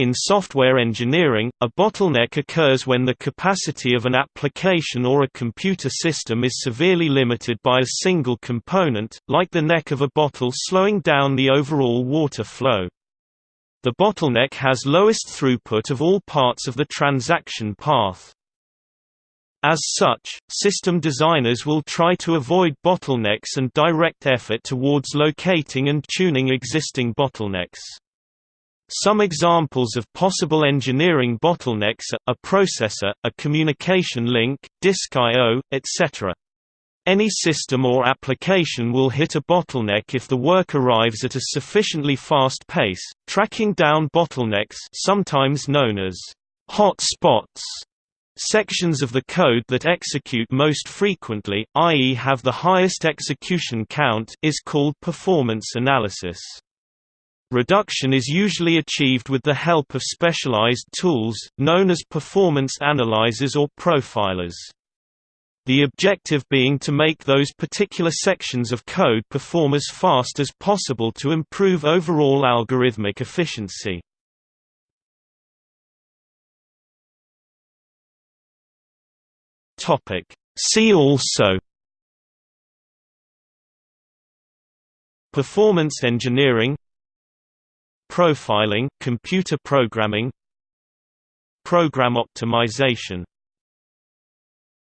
In software engineering, a bottleneck occurs when the capacity of an application or a computer system is severely limited by a single component, like the neck of a bottle slowing down the overall water flow. The bottleneck has lowest throughput of all parts of the transaction path. As such, system designers will try to avoid bottlenecks and direct effort towards locating and tuning existing bottlenecks. Some examples of possible engineering bottlenecks are, a processor, a communication link, disk I.O., etc. Any system or application will hit a bottleneck if the work arrives at a sufficiently fast pace. Tracking down bottlenecks, sometimes known as hot spots, sections of the code that execute most frequently, i.e. have the highest execution count, is called performance analysis. Reduction is usually achieved with the help of specialized tools, known as performance analyzers or profilers. The objective being to make those particular sections of code perform as fast as possible to improve overall algorithmic efficiency. See also Performance engineering Profiling computer programming Program optimization